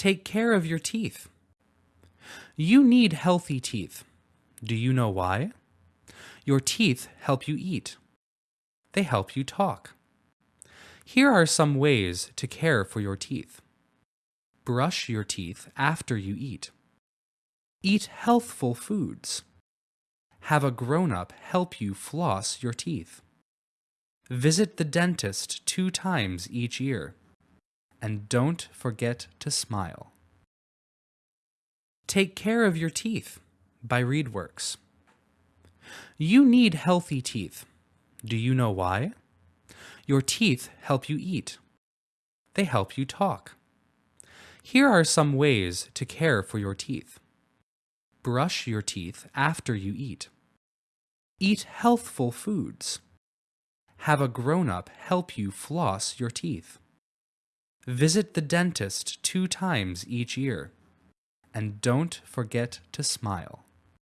Take care of your teeth. You need healthy teeth. Do you know why? Your teeth help you eat. They help you talk. Here are some ways to care for your teeth. Brush your teeth after you eat. Eat healthful foods. Have a grown up help you floss your teeth. Visit the dentist two times each year. And don't forget to smile. Take care of your teeth by ReadWorks. You need healthy teeth. Do you know why? Your teeth help you eat. They help you talk. Here are some ways to care for your teeth. Brush your teeth after you eat. Eat healthful foods. Have a grown-up help you floss your teeth. Visit the dentist two times each year. And don't forget to smile.